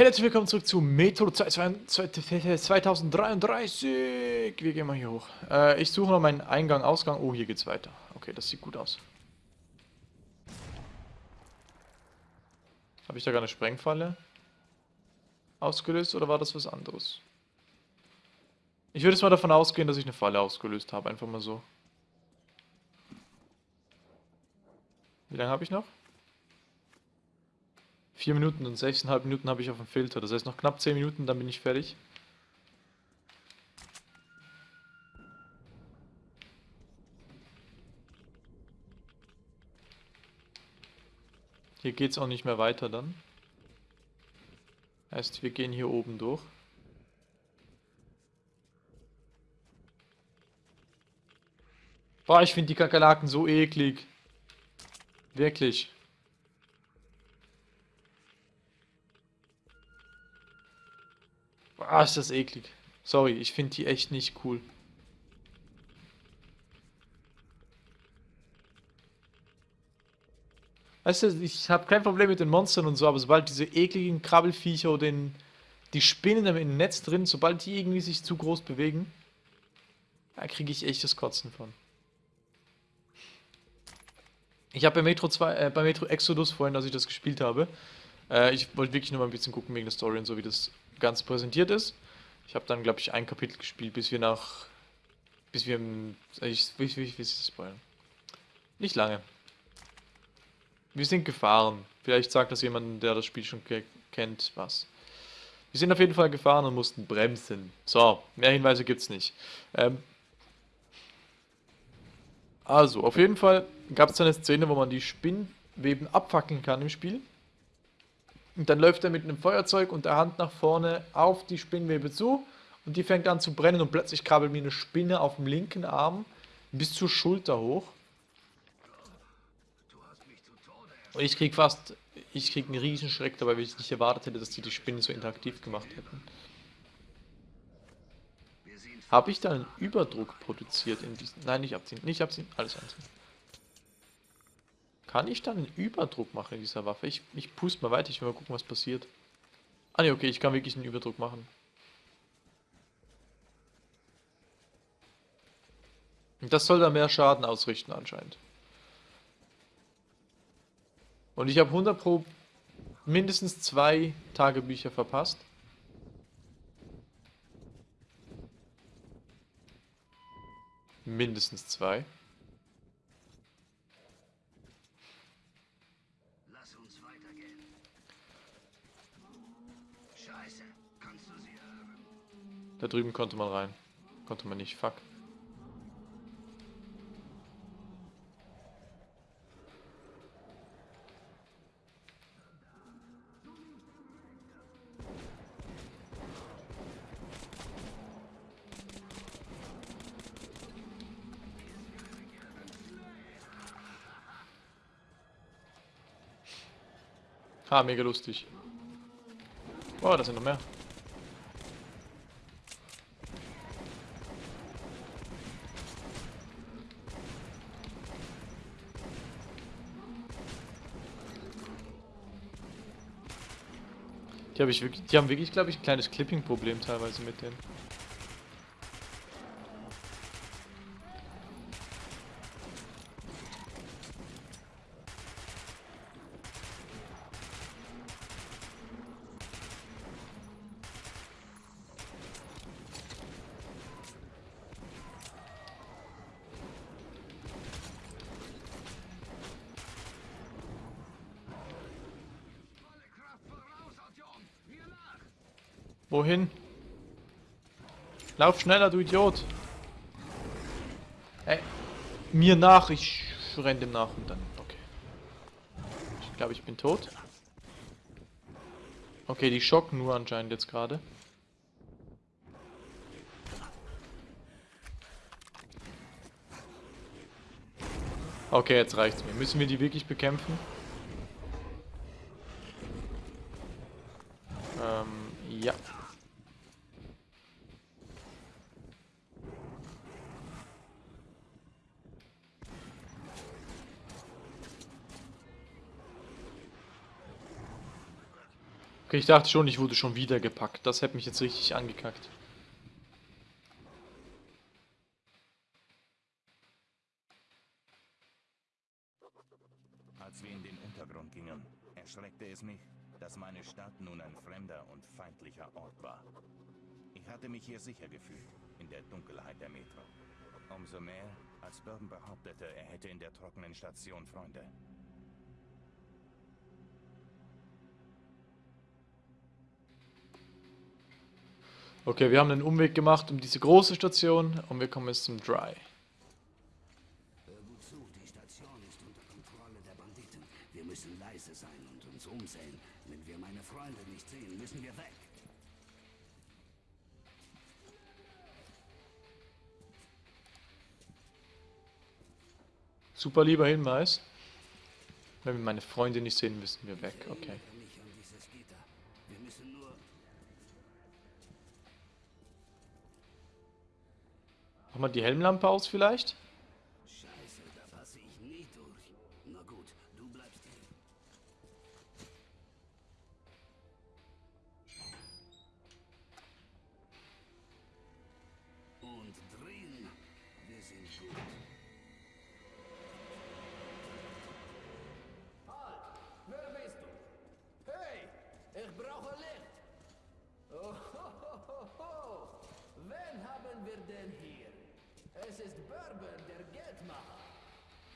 Hey, herzlich willkommen zurück zu Metro 2033. Wir gehen mal hier hoch. Äh, ich suche noch meinen Eingang, Ausgang. Oh, hier geht's weiter. Okay, das sieht gut aus. Habe ich da gerade eine Sprengfalle ausgelöst oder war das was anderes? Ich würde jetzt mal davon ausgehen, dass ich eine Falle ausgelöst habe. Einfach mal so. Wie lange habe ich noch? 4 Minuten und 6,5 Minuten habe ich auf dem Filter. Das heißt noch knapp 10 Minuten, dann bin ich fertig. Hier geht es auch nicht mehr weiter dann. Heißt, wir gehen hier oben durch. Boah, ich finde die Kakerlaken so eklig. Wirklich. Ah, ist das eklig. Sorry, ich finde die echt nicht cool. Weißt du, ich habe kein Problem mit den Monstern und so, aber sobald diese ekligen Krabbelfiecher oder den, die Spinnen im Netz drin, sobald die irgendwie sich zu groß bewegen, da kriege ich echt das Kotzen von. Ich habe bei Metro 2, äh, bei Metro Exodus vorhin, als ich das gespielt habe, äh, ich wollte wirklich nur mal ein bisschen gucken wegen der Story und so, wie das ganz präsentiert ist. Ich habe dann, glaube ich, ein Kapitel gespielt, bis wir nach. Bis wir im. Ich, wie, wie, wie ist das spoilern? Nicht lange. Wir sind gefahren. Vielleicht sagt das jemand, der das Spiel schon kennt, was. Wir sind auf jeden Fall gefahren und mussten bremsen. So, mehr Hinweise gibt's nicht. Ähm also, auf jeden Fall gab es eine Szene, wo man die Spinnweben abfackeln kann im Spiel. Und dann läuft er mit einem Feuerzeug und der Hand nach vorne auf die Spinnwebe zu und die fängt an zu brennen und plötzlich krabbelt mir eine Spinne auf dem linken Arm bis zur Schulter hoch. Und ich krieg fast, ich krieg einen Riesenschreck dabei, weil ich nicht erwartet hätte, dass die die Spinne so interaktiv gemacht hätten. Habe ich da einen Überdruck produziert in diesen... Nein, nicht abziehen, nicht abziehen, alles anziehen. Kann ich dann einen Überdruck machen in dieser Waffe? Ich, ich puste mal weiter, ich will mal gucken, was passiert. Ah ne, okay, ich kann wirklich einen Überdruck machen. Das soll da mehr Schaden ausrichten anscheinend. Und ich habe 100 pro mindestens zwei Tagebücher verpasst. Mindestens zwei. Da drüben konnte man rein. Konnte man nicht, fuck. Ha, mega lustig. Oh, da sind noch mehr. Die, hab ich wirklich, die haben wirklich, glaube ich, ein kleines Clipping-Problem teilweise mit denen. Wohin? Lauf schneller, du Idiot. Ey, mir nach, ich renne dem nach und dann, okay. Ich glaube, ich bin tot. Okay, die schocken nur anscheinend jetzt gerade. Okay, jetzt reicht's mir. Müssen wir die wirklich bekämpfen? Ähm, ja. Okay, ich dachte schon, ich wurde schon wieder gepackt. Das hätte mich jetzt richtig angekackt. Als wir in den Untergrund gingen, erschreckte es mich, dass meine Stadt nun ein fremder und feindlicher Ort war. Ich hatte mich hier sicher gefühlt, in der Dunkelheit der Metro. Umso mehr, als Bourbon behauptete, er hätte in der trockenen Station Freunde. Okay, wir haben einen Umweg gemacht um diese große Station und wir kommen jetzt zum Dry. Super lieber Hinweis. Wenn wir meine Freunde nicht sehen, müssen wir weg. Okay. Mal die Helmlampe aus vielleicht? Scheiße, da passe ich nie durch. Na gut, du bleibst hier. Und drin, wir sind gut. Wer bist du? Hey, ich brauche Licht. Oh, ho, ho, ho, ho. Wen haben wir denn hier? Es ist Bourbon, der Geldmacher.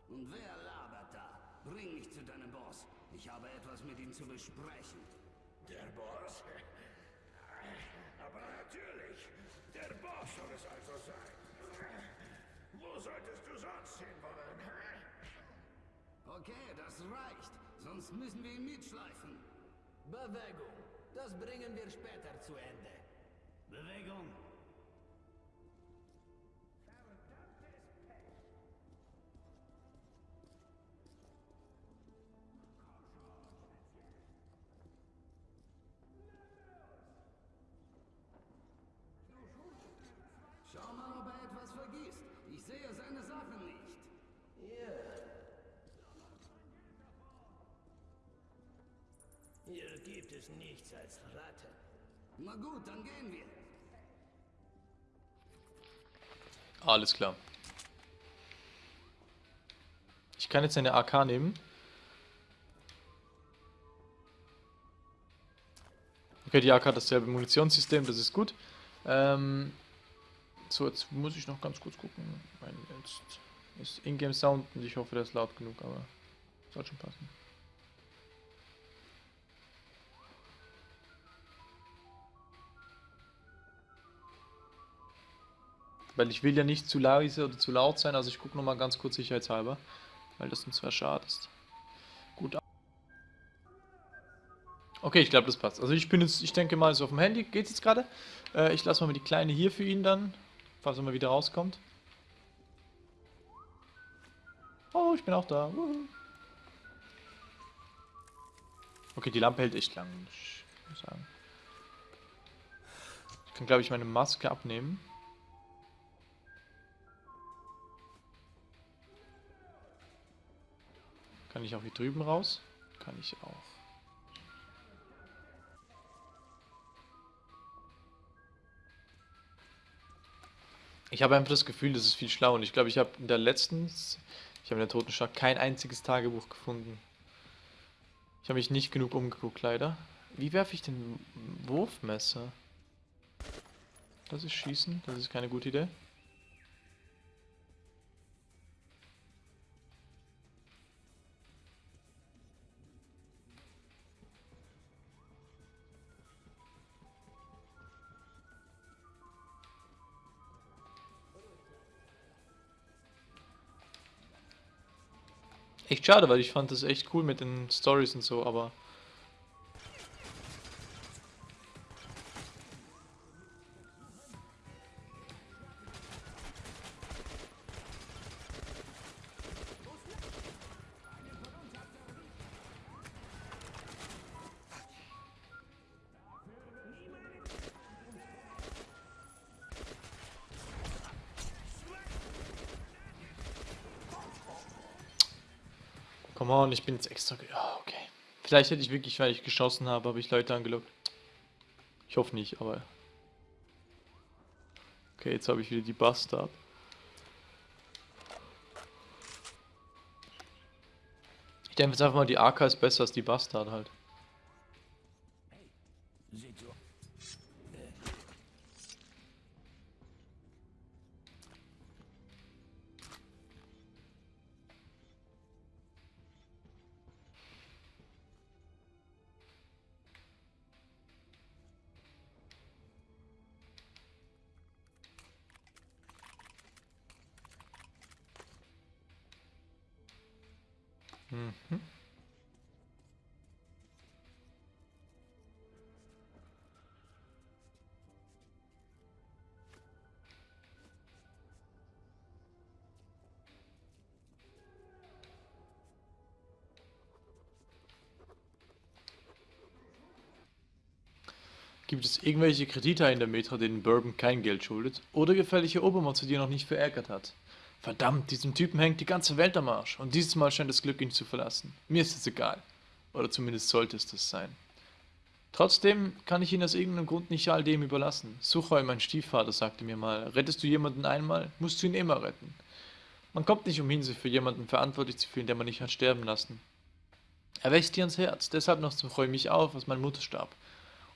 Und wer labert da? Bring mich zu deinem Boss. Ich habe etwas mit ihm zu besprechen. Der Boss? Aber natürlich. Der Boss soll es also sein. Wo solltest du sonst hinwollen? Okay, das reicht. Sonst müssen wir ihn mitschleifen. Bewegung. Das bringen wir später zu Ende. Bewegung. Es nichts als Ratten. Na gut, dann gehen wir. Alles klar. Ich kann jetzt eine AK nehmen. Okay, die AK hat dasselbe Munitionssystem, das ist gut. Ähm, so, jetzt muss ich noch ganz kurz gucken. Mein, jetzt ist Ingame Sound und ich hoffe, der ist laut genug, aber soll schon passen. Weil ich will ja nicht zu leise oder zu laut sein, also ich gucke nochmal ganz kurz sicherheitshalber. Weil das uns zwar schade ist. Gut. Okay, ich glaube, das passt. Also ich bin jetzt, ich denke mal, so auf dem Handy geht es jetzt gerade. Äh, ich lasse mal die Kleine hier für ihn dann, falls er mal wieder rauskommt. Oh, ich bin auch da. Wuhu. Okay, die Lampe hält echt lang, ich muss sagen. Ich kann, glaube ich, meine Maske abnehmen. Kann ich auch hier drüben raus? Kann ich auch. Ich habe einfach das Gefühl, das ist viel schlauer. Und ich glaube, ich habe in der letzten, ich habe in der Toten Stadt kein einziges Tagebuch gefunden. Ich habe mich nicht genug umgeguckt, leider. Wie werfe ich den Wurfmesser? Das ist Schießen, das ist keine gute Idee. Echt schade, weil ich fand das echt cool mit den Stories und so, aber... ich bin jetzt extra... Ja, okay. Vielleicht hätte ich wirklich, weil ich geschossen habe, habe ich Leute angelockt. Ich hoffe nicht, aber... Okay, jetzt habe ich wieder die Bastard. Ich denke jetzt einfach mal, die AK ist besser als die Bastard halt. Gibt es irgendwelche Kredite in der Metra, denen Bourbon kein Geld schuldet? Oder gefährliche Obermonster, die er noch nicht verärgert hat? Verdammt, diesem Typen hängt die ganze Welt am Arsch. Und dieses Mal scheint das Glück ihn zu verlassen. Mir ist es egal. Oder zumindest sollte es das sein. Trotzdem kann ich ihn aus irgendeinem Grund nicht all dem überlassen. Suchoi, mein Stiefvater, sagte mir mal, rettest du jemanden einmal, musst du ihn immer retten. Man kommt nicht umhin, sich für jemanden verantwortlich zu fühlen, der man nicht hat sterben lassen. Er wächst dir ans Herz, deshalb noch Suchoi mich auf, als meine Mutter starb.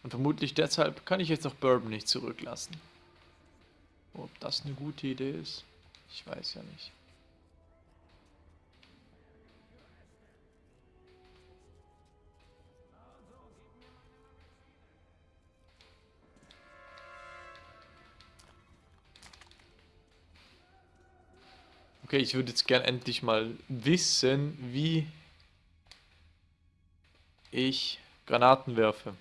Und vermutlich deshalb kann ich jetzt auch Bourbon nicht zurücklassen. Ob das eine gute Idee ist? Ich weiß ja nicht. Okay, ich würde jetzt gern endlich mal wissen, wie ich Granaten werfe.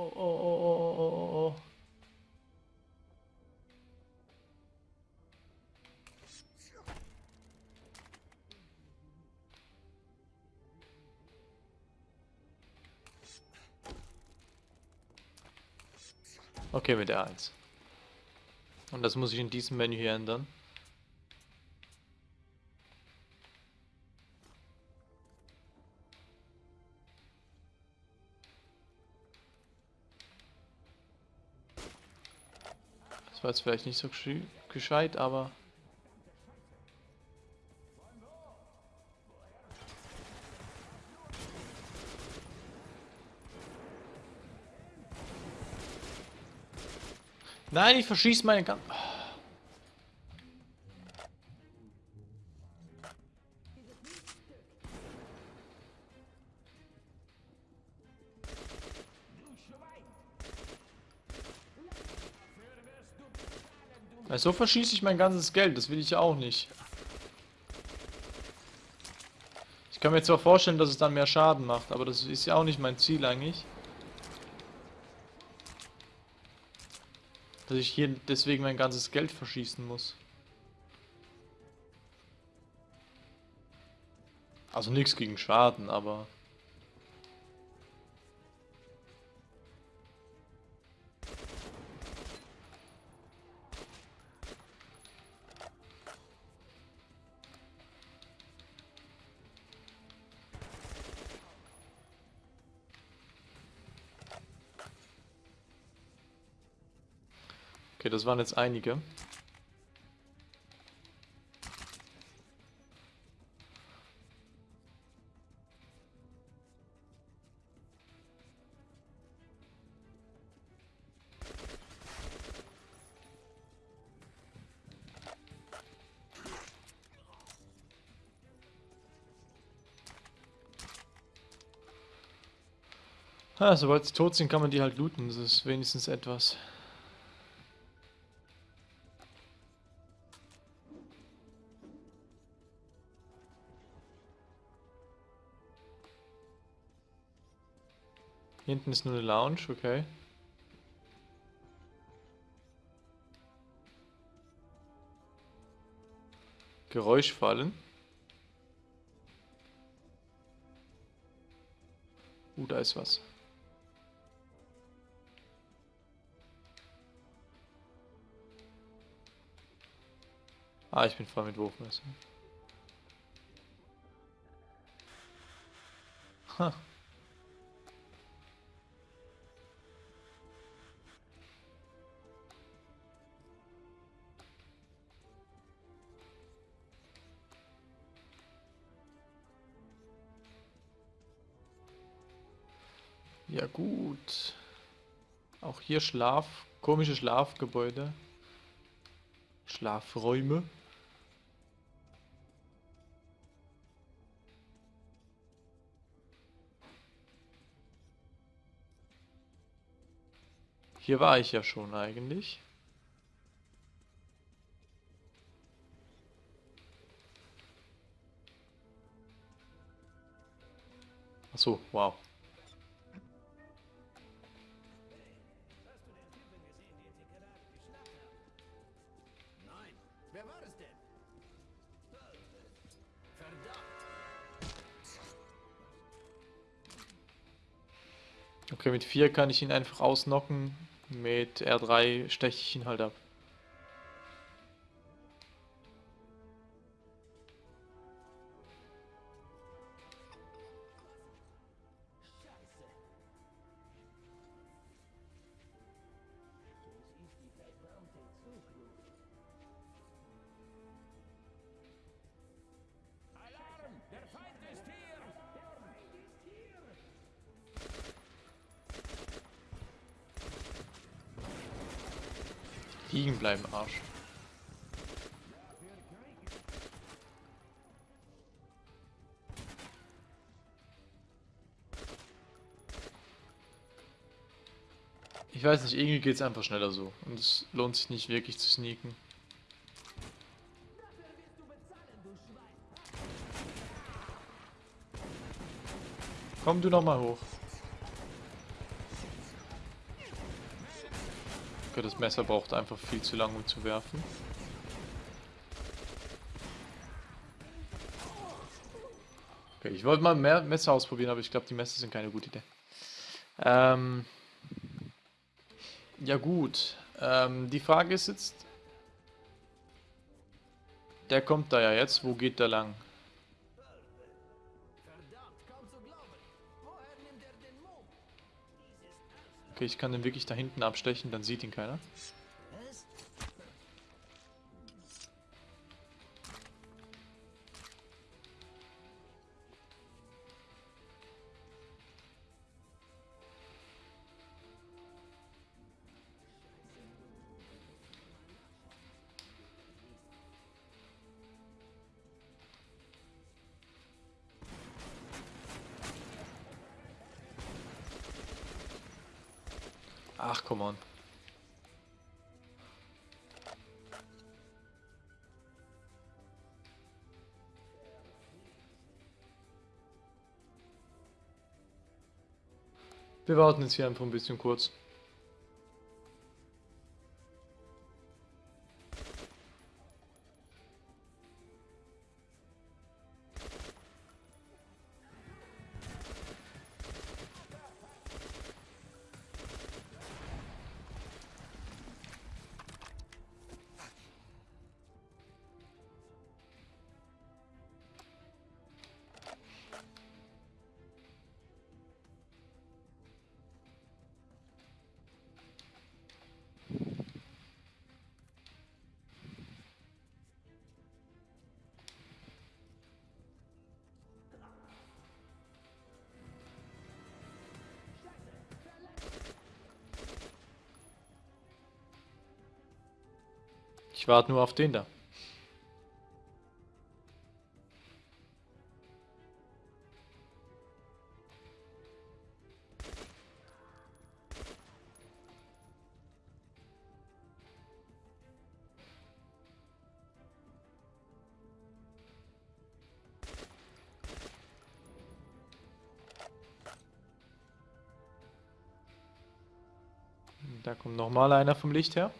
Oh, oh, oh, oh, oh, oh, oh. Okay, mit der 1. Und das muss ich in diesem Menü hier ändern. War jetzt vielleicht nicht so geschei- gescheit, aber... Nein, ich verschieße meine ganz... so verschieße ich mein ganzes Geld, das will ich ja auch nicht. Ich kann mir zwar vorstellen, dass es dann mehr Schaden macht, aber das ist ja auch nicht mein Ziel eigentlich. Dass ich hier deswegen mein ganzes Geld verschießen muss. Also nichts gegen Schaden, aber... Okay, das waren jetzt einige. Ah, sobald sie tot sind, kann man die halt looten. Das ist wenigstens etwas. Hinten ist nur eine Lounge, okay. Geräuschfallen. Uh, da ist was. Ah, ich bin voll mit Wurfmesser. Ha. Ja gut. Auch hier Schlaf, komische Schlafgebäude. Schlafräume. Hier war ich ja schon eigentlich. Ach so, wow. Okay, mit 4 kann ich ihn einfach ausnocken. Mit R3 steche ich ihn halt ab. Bleiben, Arsch. Ich weiß nicht, irgendwie geht es einfach schneller so. Und es lohnt sich nicht wirklich zu sneaken. Komm du noch mal hoch. Okay, das Messer braucht einfach viel zu lang, um zu werfen. Okay, ich wollte mal mehr Messer ausprobieren, aber ich glaube, die Messer sind keine gute Idee. Ähm, ja gut, ähm, die Frage ist jetzt, der kommt da ja jetzt, wo geht der lang? Okay, ich kann den wirklich da hinten abstechen, dann sieht ihn keiner. Wir warten jetzt hier einfach ein bisschen kurz. Ich warte nur auf den da. Da kommt noch mal einer vom Licht her.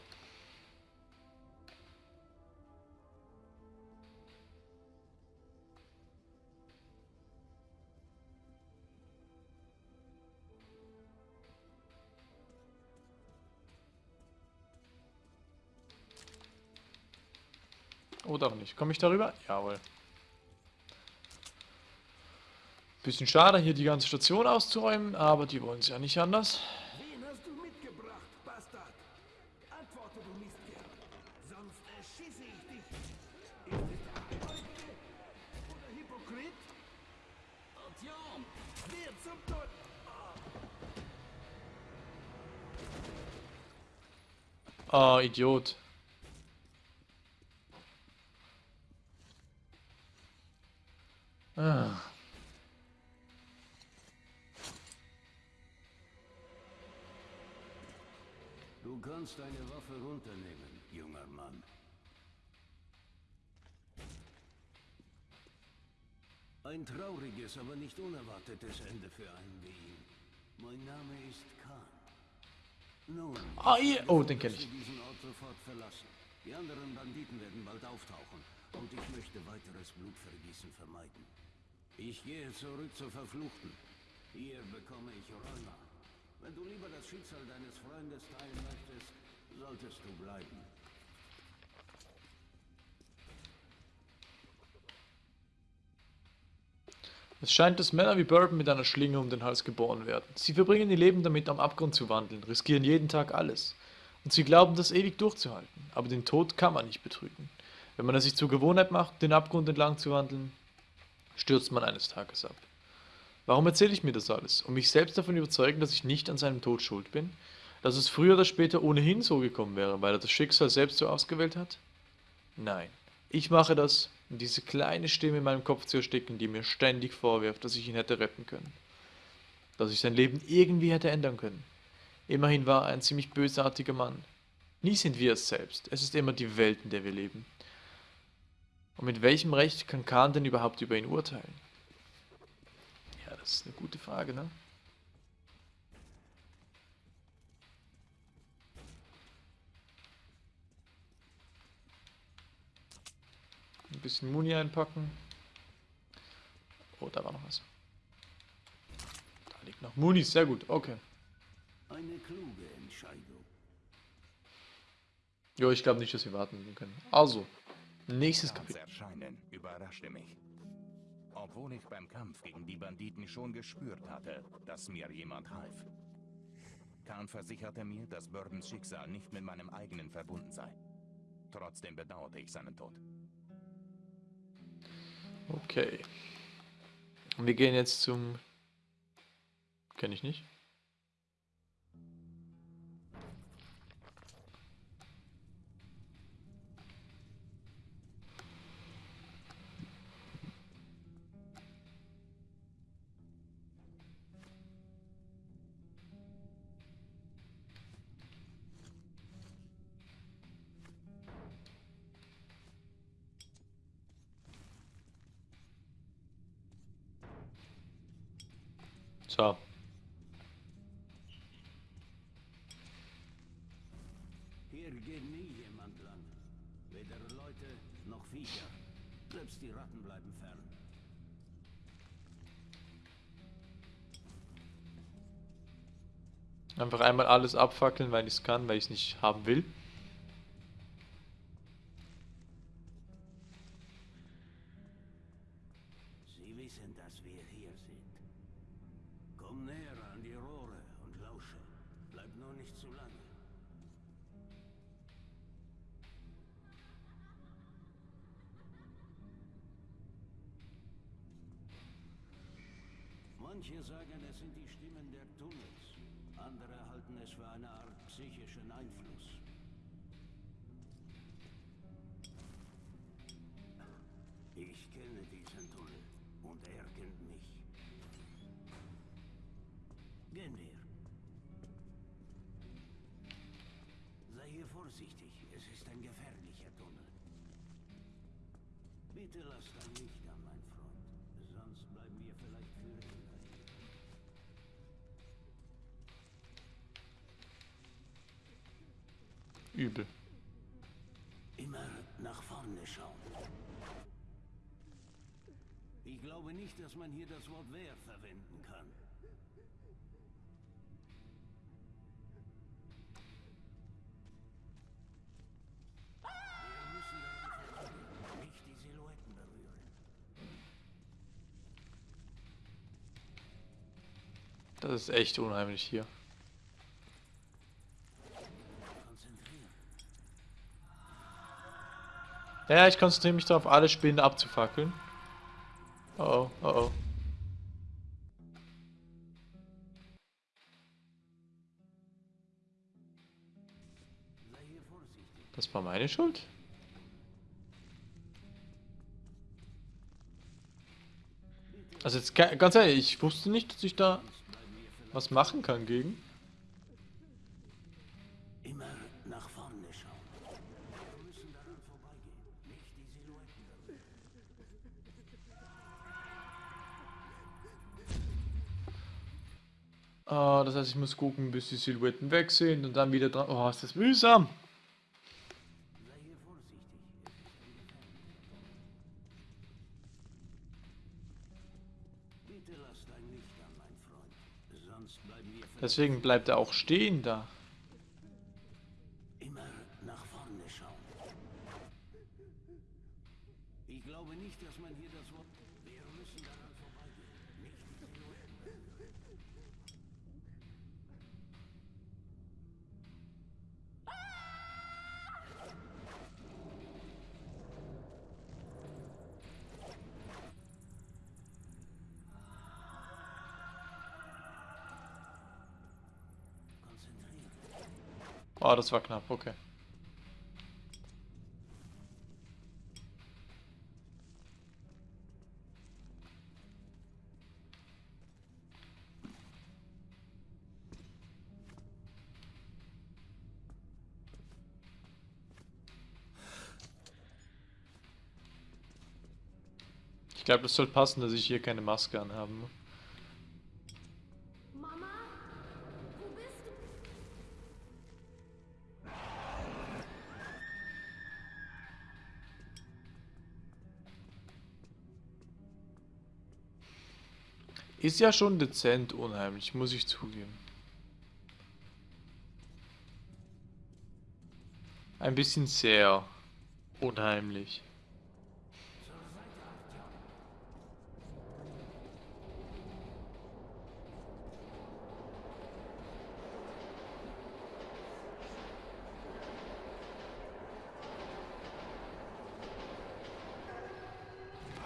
Oder auch nicht. Komme ich darüber? Jawohl. Bisschen schade, hier die ganze Station auszuräumen, aber die wollen es ja nicht anders. Wen hast du mitgebracht, Bastard? Antworte, du Mistkerl. Sonst erschieße ich dich. Ist es der oder Hypokrit? Artyom, wer zum Teufel? Ah, Idiot. Ah. Du kannst deine Waffe runternehmen, junger Mann. Ein trauriges, aber nicht unerwartetes Ende für einen wie ihn. Mein Name ist Khan. Nun, Ah, ihr. Oh, den kenne ich. diesen Ort sofort verlassen. Die anderen Banditen werden bald auftauchen und ich möchte weiteres Blutvergießen vermeiden. Ich gehe zurück zur Verfluchten. Hier bekomme ich Rheuma. Wenn du lieber das Schicksal deines Freundes teilen möchtest, solltest du bleiben. Es scheint, dass Männer wie Bourbon mit einer Schlinge um den Hals geboren werden. Sie verbringen ihr Leben damit, am Abgrund zu wandeln, riskieren jeden Tag alles. Und sie glauben, das ewig durchzuhalten. Aber den Tod kann man nicht betrügen. Wenn man es sich zur Gewohnheit macht, den Abgrund entlang zu wandeln, stürzt man eines Tages ab. Warum erzähle ich mir das alles? Um mich selbst davon überzeugen, dass ich nicht an seinem Tod schuld bin? Dass es früher oder später ohnehin so gekommen wäre, weil er das Schicksal selbst so ausgewählt hat? Nein. Ich mache das, um diese kleine Stimme in meinem Kopf zu ersticken, die mir ständig vorwirft, dass ich ihn hätte retten können. Dass ich sein Leben irgendwie hätte ändern können. Immerhin war er ein ziemlich bösartiger Mann. Nie sind wir es selbst. Es ist immer die Welt, in der wir leben. Und mit welchem Recht kann Khan denn überhaupt über ihn urteilen? Ja, das ist eine gute Frage, ne? Ein bisschen Muni einpacken. Oh, da war noch was. Da liegt noch Muni, sehr gut, okay. Eine kluge Entscheidung. Jo, ich glaube nicht, dass wir warten können. Also, nächstes Kapitel. Erscheinen überraschte mich. Obwohl ich beim Kampf gegen die Banditen schon gespürt hatte, dass mir jemand half. Khan versicherte mir, dass Bourbons Schicksal nicht mit meinem eigenen verbunden sei. Trotzdem bedauerte ich seinen Tod. Okay. Wir gehen jetzt zum... Kenne ich nicht. Hier geht nie jemand lang. Weder Leute noch Viecher. Selbst die Ratten bleiben fern. Einfach einmal alles abfackeln, weil ich es kann, weil ich es nicht haben will. Übel. Immer nach vorne schauen. Ich glaube nicht, dass man hier das Wort wer verwenden kann. Das ist echt unheimlich hier. Konzentrieren. Ja, ich konzentriere mich darauf, alle Spinnen abzufackeln. Oh oh, oh oh. Das war meine Schuld? Also jetzt ga- ganz ehrlich, ich wusste nicht, dass ich da was machen kann gegen. Ah, das heißt, ich muss gucken, bis die Silhouetten weg sind und dann wieder dran. Oh, ist das mühsam. Deswegen bleibt er auch stehen da. Oh, das war knapp, okay. Ich glaube, das soll passen, dass ich hier keine Maske anhaben muss. Ist ja schon dezent unheimlich, muss ich zugeben. Ein bisschen sehr unheimlich.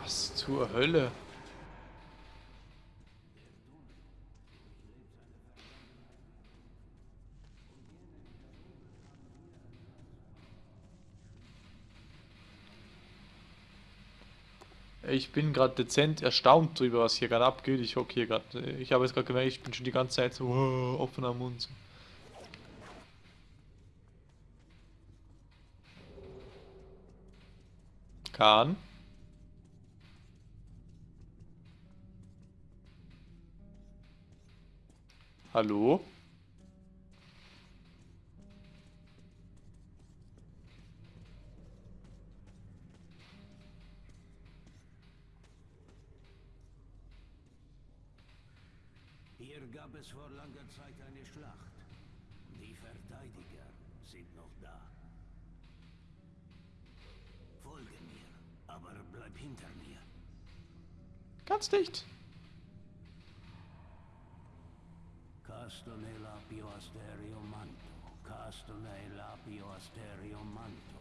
Was zur Hölle? Ich bin gerade dezent erstaunt drüber, was hier gerade abgeht. Ich hocke hier gerade. Ich habe jetzt gerade gemerkt, ich bin schon die ganze Zeit so wow, offener Mund. Kahn? Hallo? Hier gab es vor langer Zeit eine Schlacht. Die Verteidiger sind noch da. Folge mir, aber bleib hinter mir. Ganz dicht. Castone lapio asterio manto. Castone lapio asterio manto.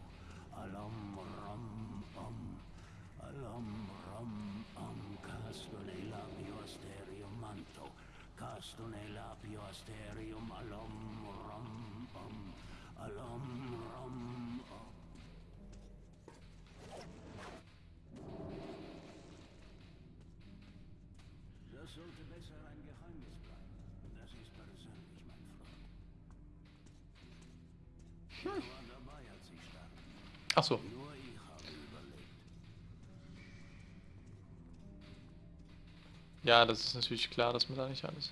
Alom rom om. Alom rom om. Castone lapio asterio. Castone lapio asterium alom rom om. Alom rom om. Das sollte besser ein Geheimnis bleiben. Das ist persönlich, mein Freund. Ich war dabei, als sie starb. Ach so. Nur ich habe überlebt. Ja, das ist natürlich klar, dass man da nicht alles.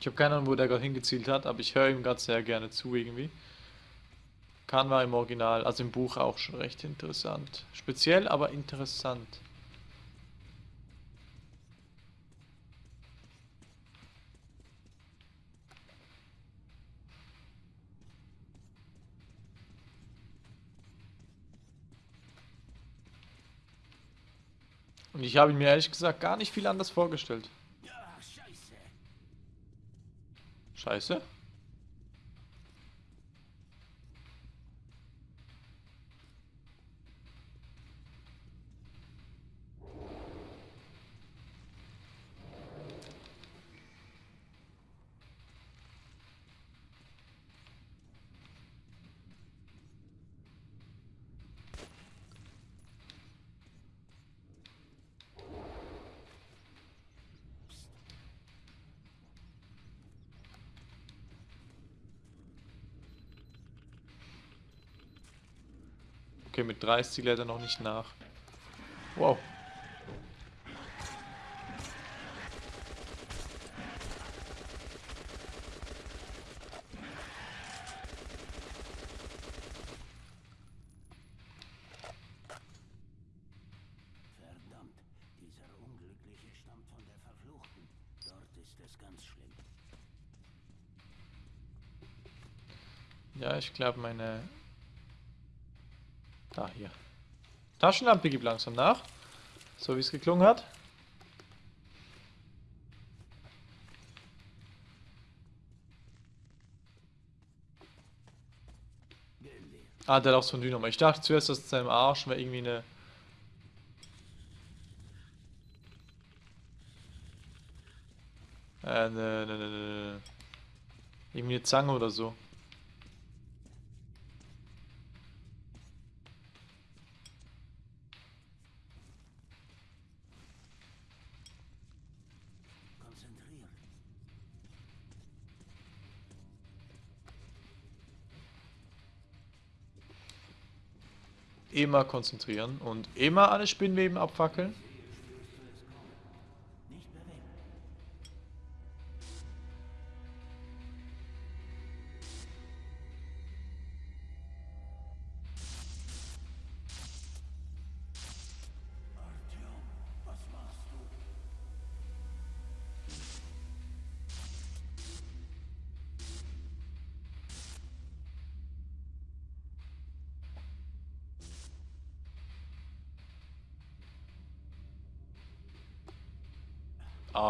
Ich habe keine Ahnung, wo der gerade hingezielt hat, aber ich höre ihm gerade sehr gerne zu irgendwie. Khan war im Original, also im Buch auch schon recht interessant. Speziell, aber interessant. Und ich habe ihn mir ehrlich gesagt gar nicht viel anders vorgestellt. Ja, scheiße. Scheiße. Okay, mit 30 lädt er noch nicht nach. Wow. Verdammt, dieser Unglückliche stammt von der Verfluchten. Dort ist es ganz schlimm. Ja, ich glaube meine... Da, hier. Taschenlampe gibt langsam nach. So wie es geklungen hat. Ah, der hat auch so ein Dynamo. Ich dachte zuerst, dass in seinem Arsch wäre irgendwie eine... Äh, ne, ne, ne, ne. Irgendwie eine Zange oder so. Immer konzentrieren und immer alle Spinnweben abfackeln.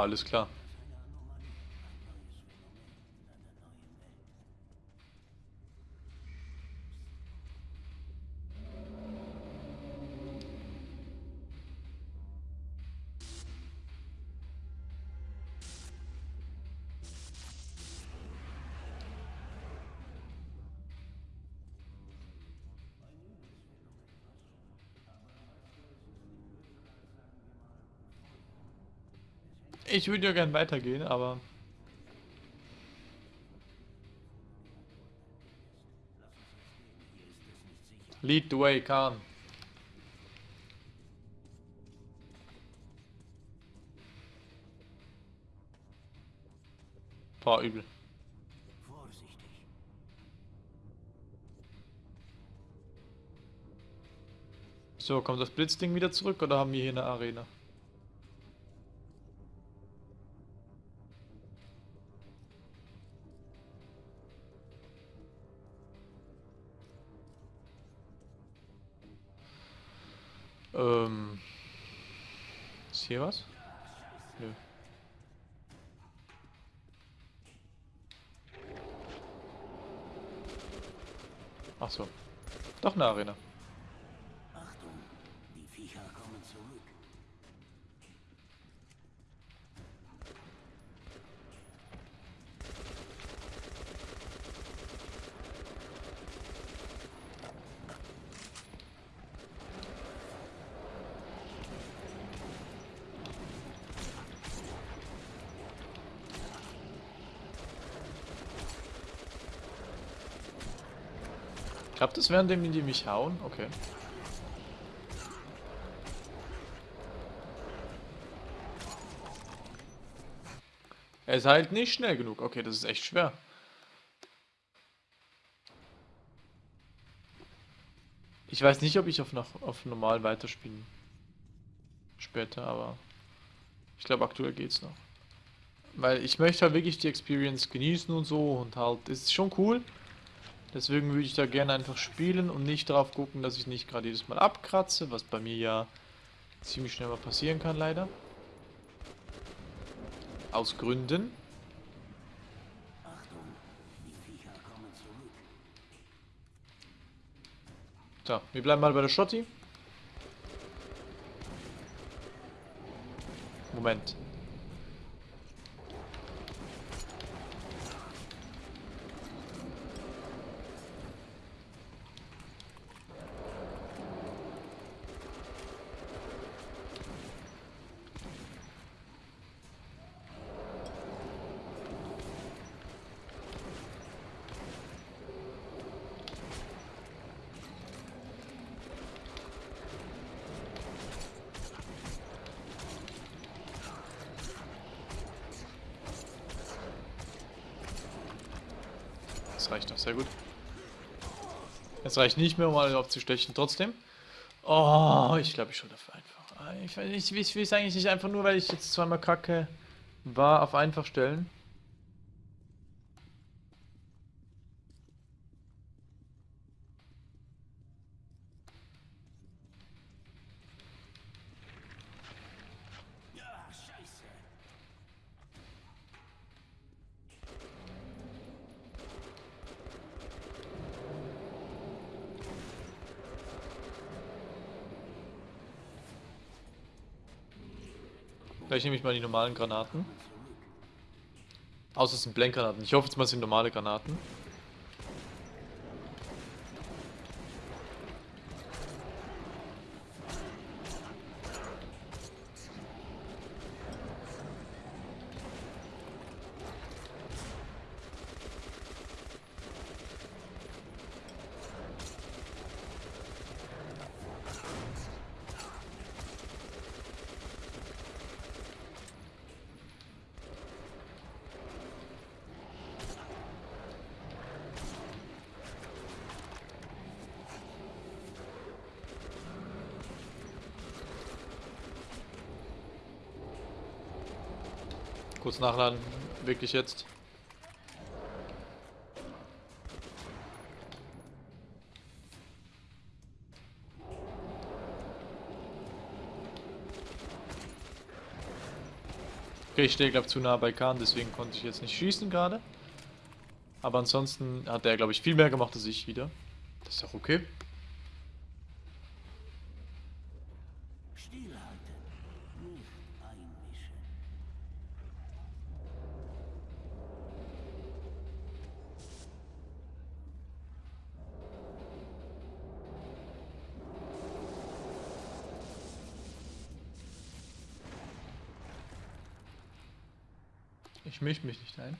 Alles klar. Ich würde ja gern weitergehen, aber... Lead the way, Khan. Boah, übel. So, kommt das Blitzding wieder zurück oder haben wir hier eine Arena? Hier was? Nö. Ach so. Doch eine Arena. Klappt das, während die mich hauen? Okay. Er ist halt nicht schnell genug. Okay, das ist echt schwer. Ich weiß nicht, ob ich auf, noch, auf normal weiterspielen später, aber ich glaube aktuell geht's noch. Weil ich möchte halt wirklich die Experience genießen und so und halt, ist schon cool, Deswegen würde ich da gerne einfach spielen und nicht drauf gucken, dass ich nicht gerade jedes Mal abkratze, was bei mir ja ziemlich schnell mal passieren kann, leider. Aus Gründen. So, wir bleiben mal bei der Schotti. Moment. Reicht doch, sehr gut. Es reicht nicht mehr, um alle aufzustechen, trotzdem. Oh, ich glaube, ich schon dafür einfach. Ich, ich, ich will es eigentlich nicht einfach nur, weil ich jetzt zweimal kacke war, auf einfach stellen. Nehme ich mal die normalen Granaten. Außer es sind Blenkgranaten. Ich hoffe jetzt mal, es sind normale Granaten. Kurz nachladen. Wirklich jetzt. Okay, ich stehe glaube zu nah bei Khan, deswegen konnte ich jetzt nicht schießen gerade. Aber ansonsten hat er glaube ich viel mehr gemacht als ich wieder. Das ist auch okay. Ich mische mich nicht ein.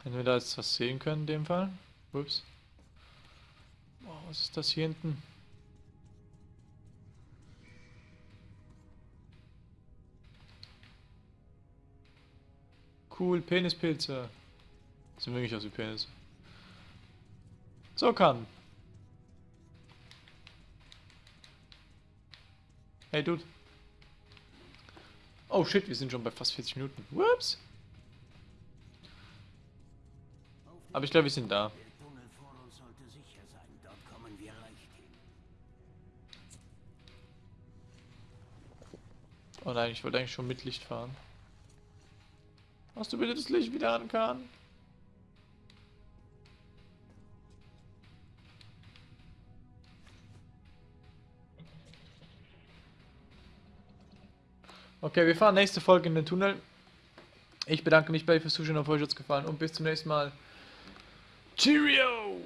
Das. Wenn wir da jetzt was sehen können in dem Fall. Ups. Boah, was ist das hier hinten? Cool, Penispilze. Sind wirklich aus wie Penis. So kann. Hey, Dude. Oh shit, wir sind schon bei fast 40 Minuten. Whoops. Aber ich glaube, wir sind da. Oh nein, ich wollte eigentlich schon mit Licht fahren. Hast du bitte das Licht wieder an, Kahn? Okay, wir fahren nächste Folge in den Tunnel. Ich bedanke mich bei euch fürs Zuschauen, auf euch hat's gefallen und bis zum nächsten Mal. Cheerio!